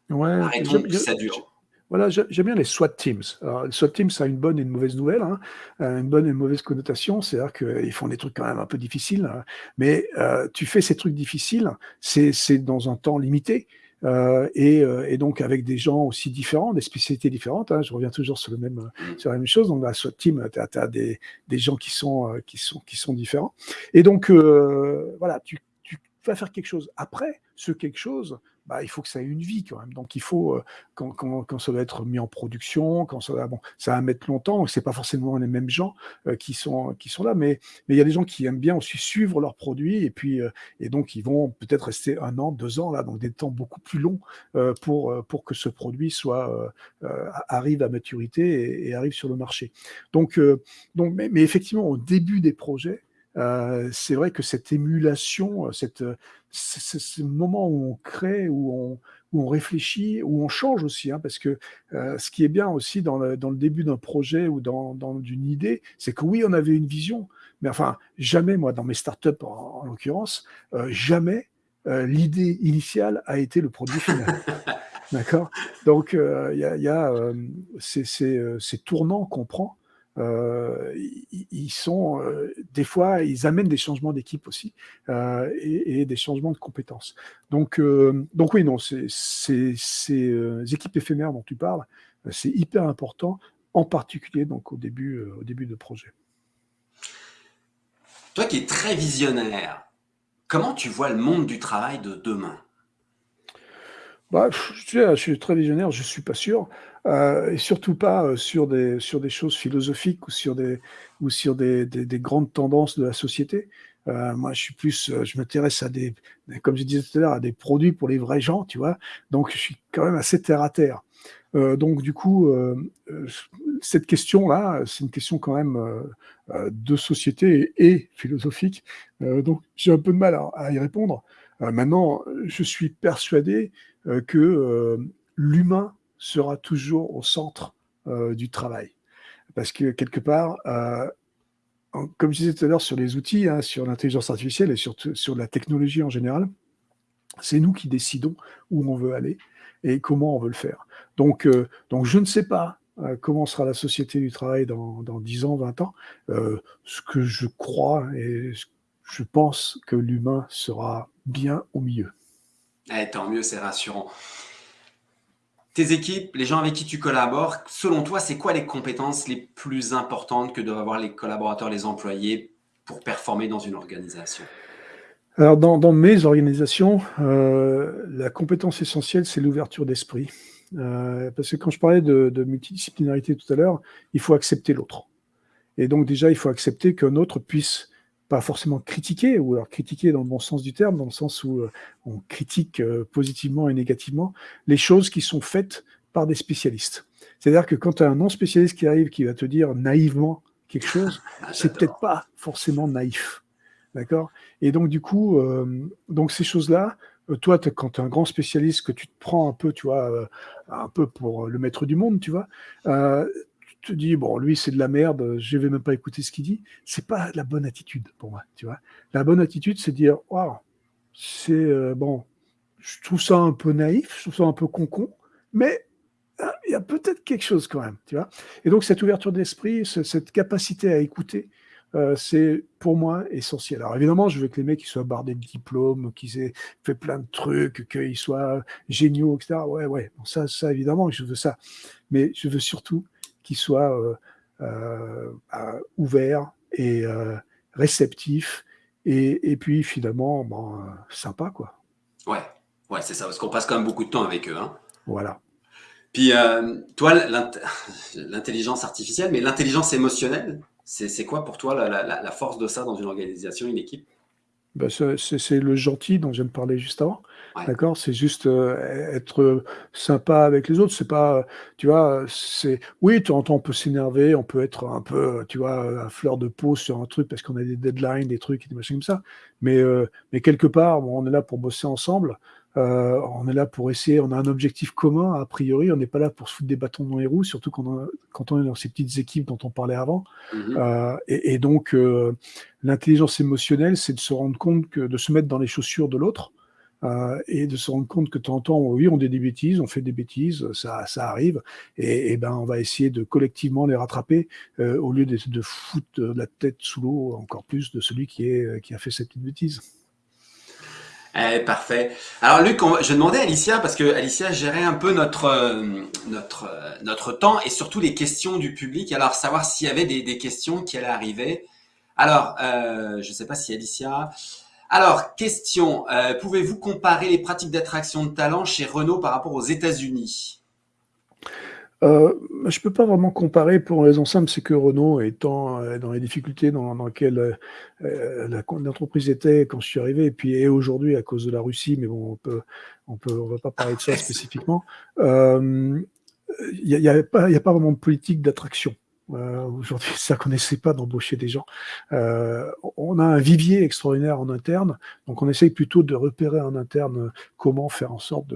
B: ouais, arrêtons, ça dure. Voilà, j'aime bien les SWAT teams. Alors, les SWAT teams, ça a une bonne et une mauvaise nouvelle, hein. euh, une bonne et une mauvaise connotation. C'est-à-dire qu'ils font des trucs quand même un peu difficiles, hein. mais euh, tu fais ces trucs difficiles, c'est dans un temps limité. Euh, et, et, donc avec des gens aussi différents, des spécialités différentes. Hein, je reviens toujours sur, le même, sur la même chose. Donc la SWAT team, tu as, des, des, gens qui sont, qui, sont, qui sont différents. Et donc voilà, tu, tu vas faire quelque chose. Après, ce quelque chose, bah, il faut que ça ait une vie quand même. Donc il faut, euh, quand, quand, quand, ça va être mis en production, quand ça va, bon, ça va mettre longtemps, c'est pas forcément les mêmes gens euh, qui, sont, qui sont là, mais il y a des gens qui aiment bien aussi suivre leurs produits, et puis euh, et donc ils vont peut-être rester un an, deux ans là, donc des temps beaucoup plus longs pour, pour que ce produit soit, arrive à maturité et, arrive sur le marché. Donc, donc mais, mais effectivement, au début des projets, euh, c'est vrai que cette émulation, cette, ce moment où on crée, où on, où on réfléchit, où on change aussi, hein, parce que euh, ce qui est bien aussi dans le, dans le début d'un projet ou dans, dans une idée, c'est que oui, on avait une vision, mais enfin, jamais, moi, dans mes startups en, en l'occurrence, euh, jamais l'idée initiale a été le produit final. (laughs) D'accord? Donc, il y a, y a ces, ces, ces tournants qu'on prend euh, ils sont euh, des fois, ils amènent des changements d'équipe aussi euh, et, des changements de compétences. Donc, donc oui, non, ces, équipes éphémères dont tu parles, c'est hyper important, en particulier donc au début, au début de projet.
A: Toi qui es très visionnaire, comment tu vois le monde du travail de demain?
B: Bah, je, suis très visionnaire, je ne suis pas sûr. Euh, et surtout pas euh, sur, des, sur des choses philosophiques ou sur des, ou sur des, des, grandes tendances de la société. Euh, moi, je suis plus, je m'intéresse à des, comme je disais tout à l'heure, à des produits pour les vrais gens, tu vois. Donc, je suis quand même assez terre à terre. donc, du coup, cette question-là, c'est une question quand même de société et, philosophique. donc, j'ai un peu de mal à y répondre. maintenant, je suis persuadé que l'humain sera toujours au centre euh, du travail. Parce que quelque part, euh, comme je disais tout à l'heure sur les outils, hein, sur l'intelligence artificielle et surtout sur la technologie en général, c'est nous qui décidons où on veut aller et comment on veut le faire. Donc, euh, donc je ne sais pas comment sera la société du travail dans, dans 10 ans, 20 ans. ce que je crois et je pense que l'humain sera bien au milieu.
A: Eh, tant mieux, c'est rassurant tes équipes, les gens avec qui tu collabores, selon toi, c'est quoi les compétences les plus importantes que doivent avoir les collaborateurs, les employés pour performer dans une organisation?
B: Alors, dans, mes organisations, euh, la compétence essentielle, c'est l'ouverture d'esprit. Euh, parce que quand je parlais de, de multidisciplinarité tout à l'heure, il faut accepter l'autre. Et donc déjà, il faut accepter qu'un autre puisse pas forcément critiquer, ou alors critiquer dans le bon sens du terme, dans le sens où euh, on critique euh, positivement et négativement les choses qui sont faites par des spécialistes. C'est-à-dire que quand tu as un non-spécialiste qui arrive, qui va te dire naïvement quelque chose, (laughs) ah, c'est peut-être pas forcément naïf. D'accord? Et donc, du coup, euh, donc ces choses-là, toi, quand tu es un grand spécialiste, que tu te prends un peu, tu vois, un peu pour le maître du monde, tu vois, te dis, bon, lui, c'est de la merde, je vais même pas écouter ce qu'il dit, c'est pas la bonne attitude pour moi, tu vois. La bonne attitude, c'est dire, waouh, c'est, euh, bon, je trouve ça un peu naïf, je trouve ça un peu concon, mais hein, il y a peut-être quelque chose quand même, tu vois. Et donc, cette ouverture d'esprit, cette capacité à écouter, euh, c'est pour moi essentiel. Alors évidemment, je veux que les mecs ils soient bardés de diplômes, qu'ils aient fait plein de trucs, qu'ils soient géniaux, etc. Ouais, ouais, ça, ça évidemment, je veux ça. Mais je veux surtout qui soit euh, euh, euh, ouvert et réceptif et, puis finalement bon, sympa quoi.
A: Ouais, ouais c'est ça, parce qu'on passe quand même beaucoup de temps avec eux. Hein.
B: Voilà.
A: Puis toi, (laughs) l'intelligence artificielle, mais l'intelligence émotionnelle, c'est quoi pour toi la, la, force de ça dans une organisation, une équipe?
B: Ben, C'est le gentil dont je viens de parler juste avant. D'accord? C'est juste euh, être sympa avec les autres. C'est pas, tu vois, c'est. Oui, de temps en temps, on peut s'énerver, on peut être un peu, tu vois, à fleur de peau sur un truc parce qu'on a des deadlines, des trucs, des machins comme ça. Mais, euh, mais quelque part, on est là pour bosser ensemble. Euh, on est là pour essayer, on a un objectif commun, a priori, on n'est pas là pour se foutre des bâtons dans les roues, surtout quand on, quand on est dans ces petites équipes dont on parlait avant. Mmh et, et, donc, l'intelligence émotionnelle, c'est de se rendre compte que de se mettre dans les chaussures de l'autre, et de se rendre compte que de temps en temps, oui, on dit des bêtises, on fait des bêtises, ça, arrive, et, ben on va essayer de collectivement les rattraper au lieu de, de foutre la tête sous l'eau encore plus de celui qui, est, qui a fait cette petite bêtise.
A: Eh, parfait. Alors Luc, je demandais à Alicia, parce que Alicia gérait un peu notre, euh, notre, euh, notre temps et surtout les questions du public. Alors savoir s'il y avait des, questions qui allaient arriver. Alors, euh, je ne sais pas si Alicia... Alors, question, euh, pouvez-vous comparer les pratiques d'attraction de talent chez Renault par rapport aux États-Unis?
B: Euh, je ne peux pas vraiment comparer pour une raison simple, c'est que Renault étant euh, dans les difficultés dans, dans lesquelles euh, l'entreprise était quand je suis arrivé, et puis et aujourd'hui à cause de la Russie, mais bon, on peut, on peut, on va pas parler de ça spécifiquement. Il n'y a, a pas vraiment de politique d'attraction. Euh, Aujourd'hui, (laughs) ça connaissait pas d'embaucher des gens. Euh, on a un vivier extraordinaire en interne, donc on essaye plutôt de repérer en interne comment faire en sorte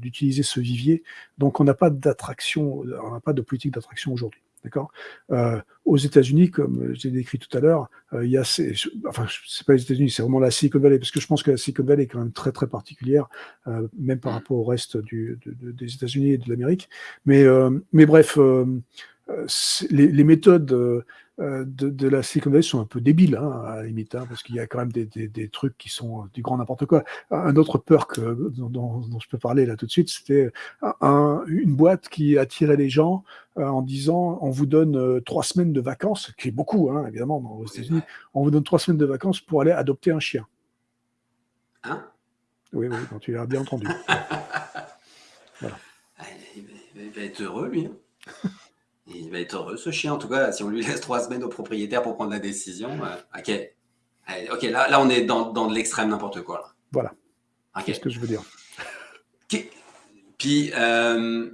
B: d'utiliser de, ce vivier. Donc on n'a pas d'attraction, on n'a pas de politique d'attraction aujourd'hui. D'accord? Euh, Aux États-Unis, comme j'ai décrit tout à l'heure, euh, il y a ces, enfin, c'est pas les États-Unis, c'est vraiment la Silicon Valley, parce que je pense que la Silicon Valley est quand même très très particulière, euh, même par rapport au reste du, de, des États-Unis et de l'Amérique. Mais, euh, mais bref, euh, les, les, méthodes euh, de, de, la Silicon Valley sont un peu débiles, hein, à la limite, hein, parce qu'il y a quand même des, des, des, trucs qui sont du grand n'importe quoi. Un autre perk dont, dont, dont, je peux parler là tout de suite, c'était un, une boîte qui attirait les gens euh, en disant on vous donne euh, trois semaines de vacances, qui est beaucoup, hein, évidemment, aux États-Unis, on vous donne trois semaines de vacances pour aller adopter un chien.
A: Hein?
B: Oui, oui, donc tu l'as bien entendu. (laughs)
A: voilà. Ah, il va être heureux, lui. Il va être heureux, ce chien. En tout cas, si on lui (laughs) laisse trois semaines au propriétaire pour prendre la décision. Euh, ok. Ok, là, là, on est dans, dans de l'extrême n'importe quoi. Là.
B: Voilà. Okay. C'est ce que je veux dire.
A: Okay. Puis, euh,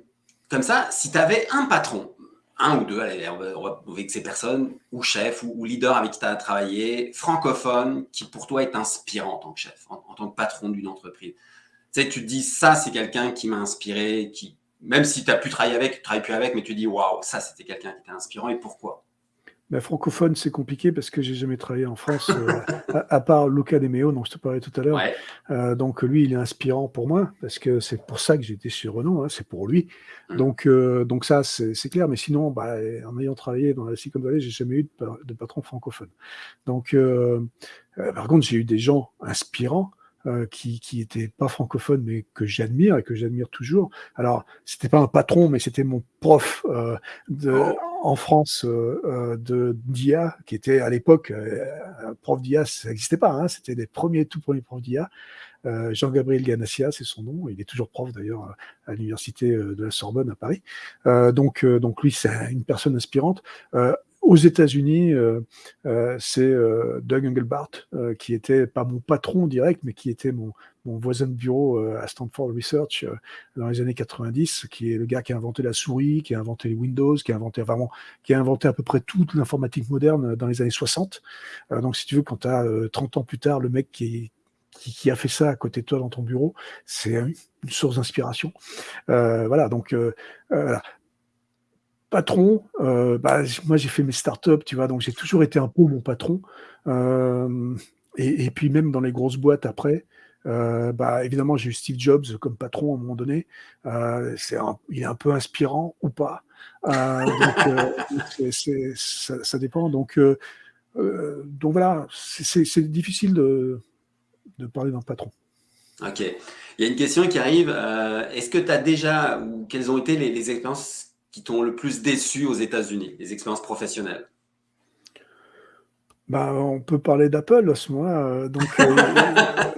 A: comme ça, si tu avais un patron, un ou deux, allez, on va, on va vexer personne, ou chef, ou, ou leader avec qui tu as travaillé, francophone, qui pour toi est inspirant en tant que chef, en, en tant que patron d'une entreprise. Tu sais, tu te dis, ça, c'est quelqu'un qui m'a inspiré, qui, même si tu n'as plus travaillé avec, tu ne travailles plus avec, mais tu dis waouh, ça c'était quelqu'un qui était inspirant et pourquoi?
B: Ben, francophone, c'est compliqué parce que j'ai jamais travaillé en France, euh, à, à, part Luca Demeo, dont je te parlais tout à l'heure.
A: Ouais.
B: Euh, donc lui, il est inspirant pour moi parce que c'est pour ça que j'étais chez Renault, hein, c'est pour lui. Donc, euh, donc ça, c'est clair. Mais sinon, bah, en ayant travaillé dans la Silicon Valley, j'ai jamais eu de, de, patron francophone. Donc, par contre, j'ai eu des gens inspirants euh, qui, qui était pas francophone, mais que j'admire et que j'admire toujours. Alors, c'était pas un patron, mais c'était mon prof euh, de, oh. en France euh, euh de d'IA, qui était à l'époque euh, prof d'IA, ça n'existait pas. Hein, c'était les premiers, tout premiers profs d'IA. Jean-Gabriel Ganassia, c'est son nom. Il est toujours prof d'ailleurs à l'université de la Sorbonne à Paris. donc, donc lui, c'est une personne inspirante. Aux États-Unis, euh, euh, c'est euh, Doug Engelbart, qui était pas mon patron direct, mais qui était mon, voisin de bureau à Stanford Research dans les années 90, qui est le gars qui a inventé la souris, qui a inventé les Windows, qui a inventé vraiment, qui a inventé à peu près toute l'informatique moderne dans les années 60. donc, si tu veux, quand tu as 30 ans plus tard, le mec qui, a fait ça à côté de toi dans ton bureau, c'est une source d'inspiration. Voilà, donc patron, euh, bah, moi j'ai fait mes startups, tu vois, donc j'ai toujours été un peu mon patron. Euh, et, puis même dans les grosses boîtes après, euh, bah, évidemment j'ai eu Steve Jobs comme patron à un moment donné. Il est un peu inspirant ou pas. Donc ça, dépend. Donc, voilà, c'est difficile de, parler d'un patron.
A: Ok. Il y a une question qui arrive. Est-ce que tu as déjà, ou quelles ont été les expériences qui t'ont le plus déçu aux États-Unis, les expériences professionnelles?
B: Bah, on peut parler d'Apple à ce moment-là. Euh, donc, euh,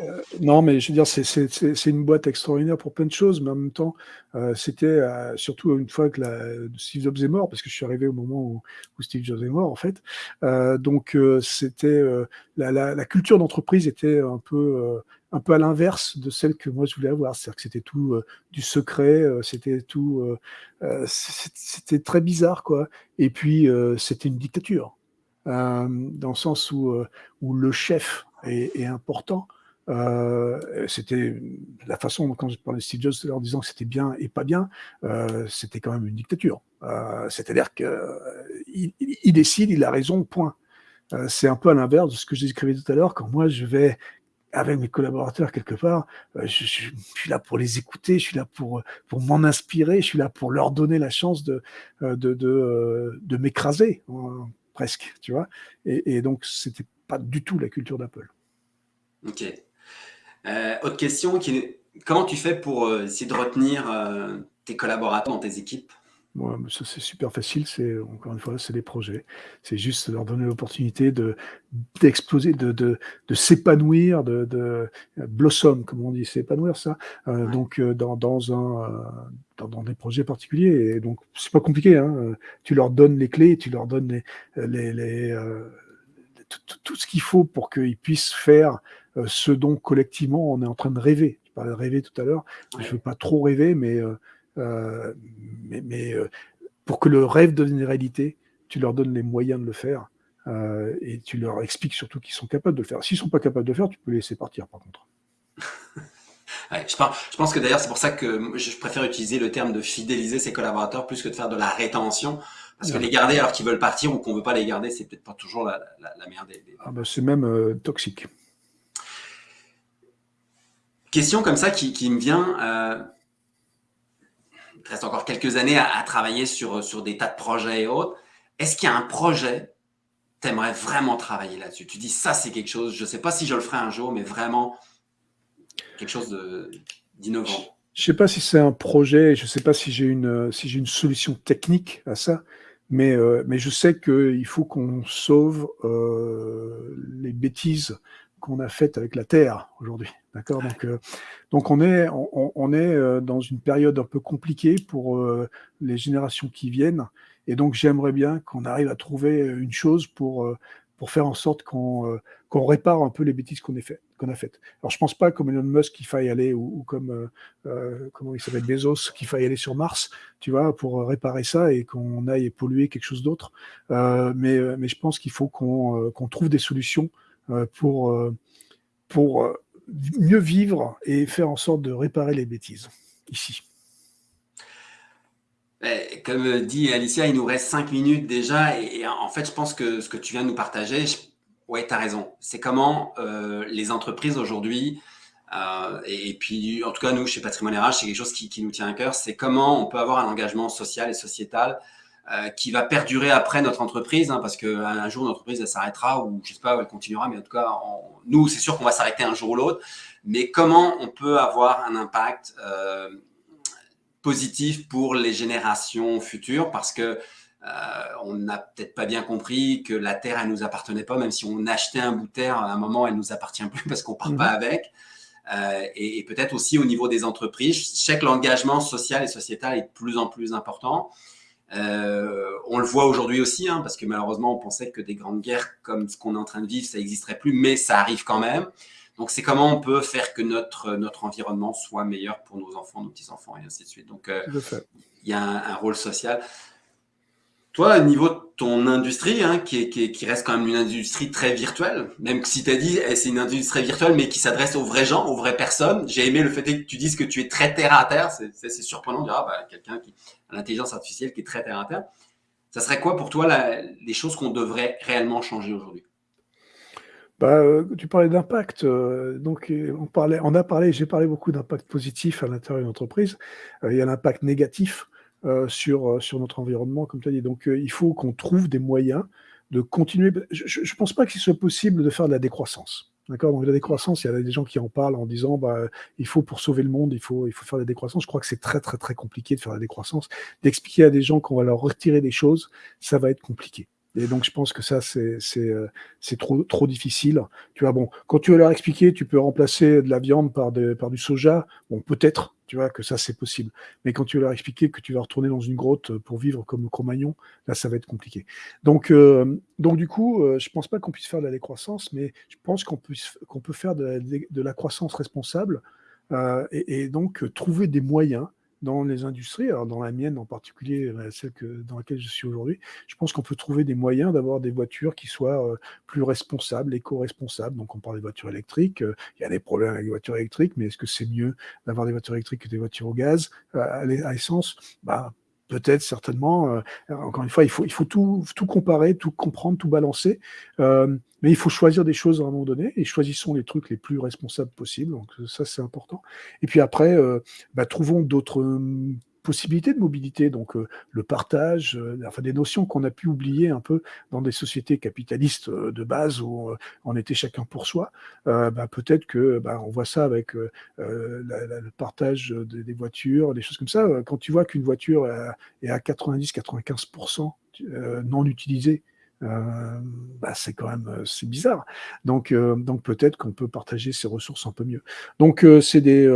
B: euh, (laughs) non, mais je veux dire, c'est une boîte extraordinaire pour plein de choses, mais en même temps, euh, c'était surtout une fois que la, Steve Jobs est mort, parce que je suis arrivé au moment où, où Steve Jobs est mort, en fait. Donc, c'était la, la, la, culture d'entreprise était un peu un peu à l'inverse de celle que moi je voulais avoir, c'est-à-dire que c'était tout du secret, c'était tout, c'était très bizarre, quoi. Et puis, c'était une dictature. Euh, dans le sens où, euh, où le chef est, important. Euh, c'était la façon quand je parlais de Steve Jobs en disant que c'était bien et pas bien, euh, c'était quand même une dictature. Euh, C'est-à-dire qu'il il, décide, il a raison, point. c'est un peu à l'inverse de ce que je décrivais tout à l'heure, quand moi je vais avec mes collaborateurs quelque part, je, suis là pour les écouter, je suis là pour, pour m'en inspirer, je suis là pour leur donner la chance de, de, de, m'écraser, presque, tu vois. Et, et donc, c'était pas du tout la culture d'Apple.
A: Ok. autre question, comment tu fais pour essayer de retenir tes collaborateurs dans tes équipes?
B: Ça c'est super facile, c'est encore une fois, c'est des projets. C'est juste leur donner l'opportunité de d'exploser, de, de, de s'épanouir, de, de blossom, comme on dit, s'épanouir ça. Euh, donc euh, dans, dans un euh, dans, dans, des projets particuliers. Et donc c'est pas compliqué. Hein. Tu leur donnes les clés, tu leur donnes les, les, les tout, tout, ce qu'il faut pour qu'ils puissent faire ce dont collectivement on est en train de rêver. Je parlais de rêver tout à l'heure. Je veux pas trop rêver, mais euh, mais, euh, pour que le rêve devienne réalité, tu leur donnes les moyens de le faire euh, et tu leur expliques surtout qu'ils sont capables de le faire. S'ils ne sont pas capables de le faire, tu peux les laisser partir par contre. (laughs)
A: je, pense, que d'ailleurs c'est pour ça que je préfère utiliser le terme de fidéliser ses collaborateurs plus que de faire de la rétention. Parce que les garder alors qu'ils veulent partir ou qu'on ne veut pas les garder, c'est peut-être pas toujours la, meilleure des...
B: Ah bah, c'est même toxique.
A: Question comme ça qui, qui me vient il reste encore quelques années à, travailler sur, sur des tas de projets et autres. Est-ce qu'il y a un projet, tu aimerais vraiment travailler là-dessus? Tu dis, ça, c'est quelque chose, je ne sais pas si je le ferai un jour, mais vraiment quelque chose d'innovant.
B: Je ne sais pas si c'est un projet, je ne sais pas si j'ai une, si une solution technique à ça, mais, euh, mais je sais qu'il faut qu'on sauve euh, les bêtises qu'on a faites avec la Terre aujourd'hui. D'accord? Donc, euh, donc on est, on, est euh, dans une période un peu compliquée pour euh, les générations qui viennent. Et donc, j'aimerais bien qu'on arrive à trouver une chose pour, pour faire en sorte qu'on répare un peu les bêtises qu'on a faites. Alors, je pense pas comme Elon Musk qu'il faille aller, ou, comme, comment il s'appelle, Bezos, qu'il faille aller sur Mars, tu vois, pour réparer ça et qu'on aille polluer quelque chose d'autre. mais, mais je pense qu'il faut qu'on trouve des solutions pour, pour mieux vivre et faire en sorte de réparer les bêtises ici.
A: Eh, comme dit Alicia, il nous reste cinq minutes déjà et, en fait, je pense que ce que tu viens de nous partager, ouais, tu as raison. C'est comment euh, les entreprises aujourd'hui, euh, et, puis en tout cas nous, chez Patrimoine RH, c'est quelque chose qui, nous tient à cœur, c'est comment on peut avoir un engagement social et sociétal euh, qui va perdurer après notre entreprise, hein, parce qu'un jour, notre entreprise, elle s'arrêtera, ou je sais pas, elle continuera, mais en tout cas, nous, c'est sûr qu'on va s'arrêter un jour ou l'autre. Mais comment on peut avoir un impact euh, positif pour les générations futures? Parce que euh, on n'a peut-être pas bien compris que la terre, elle nous appartenait pas, même si on achetait un bout de terre, à un moment, elle nous appartient plus (laughs) parce qu'on part pas mhm. avec. Euh, et, et peut-être aussi au niveau des entreprises, je sais que l'engagement social et sociétal est de plus en plus important. Euh, on le voit aujourd'hui aussi, hein, parce que malheureusement, on pensait que des grandes guerres comme ce qu'on est en train de vivre, ça n'existerait plus, mais ça arrive quand même. Donc, c'est comment on peut faire que notre, notre environnement soit meilleur pour nos enfants, nos petits-enfants, et ainsi de suite. Donc, euh, il y a un, rôle social. Toi, au niveau de ton industrie, hein, qui, reste quand même une industrie très virtuelle, même si tu as dit eh, c'est une industrie virtuelle, mais qui s'adresse aux vrais gens, aux vraies personnes. J'ai aimé le fait que tu dises que tu es très terre à terre. C'est surprenant de dire, ah, bah, quelqu'un qui a l'intelligence artificielle qui est très terre à terre. Ça serait quoi pour toi les choses qu'on devrait réellement changer aujourd'hui?
B: Bah, euh, tu parlais d'impact, euh, donc euh, on, parlait, on a parlé, j'ai parlé beaucoup d'impact positif à l'intérieur d'une entreprise. il y a l'impact négatif euh, sur, euh, sur notre environnement, comme tu as dit. Donc, euh, il faut qu'on trouve des moyens de continuer. Je ne pense pas qu'il soit possible de faire de la décroissance. D'accord? Donc, la décroissance, il y a des gens qui en parlent en disant bah, il faut, pour sauver le monde, il faut, il faut faire de la décroissance. Je crois que c'est très, très, très compliqué de faire de la décroissance. D'expliquer à des gens qu'on va leur retirer des choses, ça va être compliqué. Et donc, je pense que ça, c'est trop, trop difficile. Tu vois, bon, quand tu veux leur expliquer, tu peux remplacer de la viande par, par du soja. Bon, peut-être, tu vois, que ça, c'est possible. Mais quand tu leur expliquer que tu vas retourner dans une grotte pour vivre comme Cro-Magnon, là, ça va être compliqué. Donc, euh, donc du coup, euh, je pense pas qu'on puisse faire de la décroissance, mais je pense qu'on peut faire de la, croissance responsable euh, et, donc trouver des moyens dans les industries, alors dans la mienne en particulier, euh, celle que, dans laquelle je suis aujourd'hui, je pense qu'on peut trouver des moyens d'avoir des voitures qui soient euh, plus responsables, éco-responsables. Donc on parle des voitures électriques, euh, il y a des problèmes avec les voitures électriques, mais est-ce que c'est mieux d'avoir des voitures électriques que des voitures au gaz, à, essence? Bah, peut-être, certainement. encore une fois, il faut, tout, comparer, tout comprendre, tout balancer. mais il faut choisir des choses à un moment donné et choisissons les trucs les plus responsables possibles. Donc ça, c'est important. Et puis après, bah, trouvons d'autres possibilités de mobilité, donc euh, le partage, euh, enfin des notions qu'on a pu oublier un peu dans des sociétés capitalistes euh, de base où on était chacun pour soi. Bah, peut-être que bah, on voit ça avec le partage des voitures, des choses comme ça. Quand tu vois qu'une voiture est à 90-95% non utilisée, bah, c'est quand même c'est bizarre. Donc, donc peut-être qu'on peut partager ces ressources un peu mieux. Donc c'est des,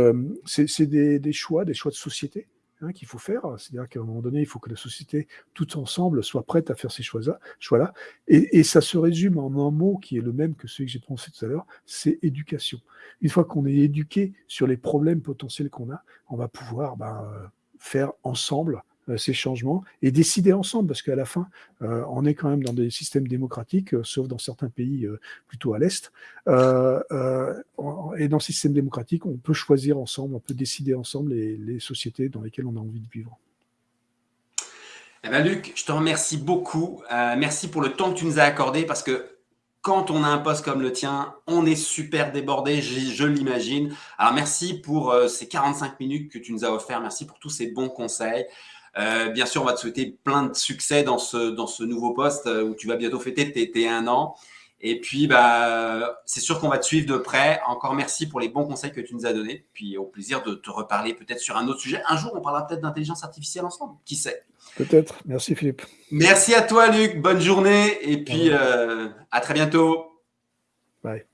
B: des, des, choix, des choix de société Hein, qu'il faut faire. C'est-à-dire qu'à un moment donné, il faut que la société, tout ensemble, soit prête à faire ces choix-là. Choix et, et, ça se résume en un mot qui est le même que celui que j'ai prononcé tout à l'heure, c'est éducation. Une fois qu'on est éduqué sur les problèmes potentiels qu'on a, on va pouvoir ben, faire ensemble euh, ces changements et décider ensemble, parce qu'à la fin, euh, on est quand même dans des systèmes démocratiques, euh, sauf dans certains pays plutôt à l'Est. et dans ces systèmes démocratiques, on peut choisir ensemble, on peut décider ensemble les, sociétés dans lesquelles on a envie de vivre.
A: Eh ben Luc, je te remercie beaucoup. merci pour le temps que tu nous as accordé parce que quand on a un poste comme le tien, on est super débordé, je, je l'imagine. Alors, merci pour ces 45 minutes que tu nous as offert. Merci pour tous ces bons conseils. Euh, bien sûr, on va te souhaiter plein de succès dans ce, dans ce nouveau poste euh, où tu vas bientôt fêter tes, un an. Et puis, bah, c'est sûr qu'on va te suivre de près. Encore merci pour les bons conseils que tu nous as donnés. Puis au plaisir de te reparler peut-être sur un autre sujet. Un jour, on parlera peut-être d'intelligence artificielle ensemble. Qui sait?
B: Peut-être. Merci Philippe.
A: Merci à toi Luc. Bonne journée. Et puis, euh, à très bientôt.
B: Bye.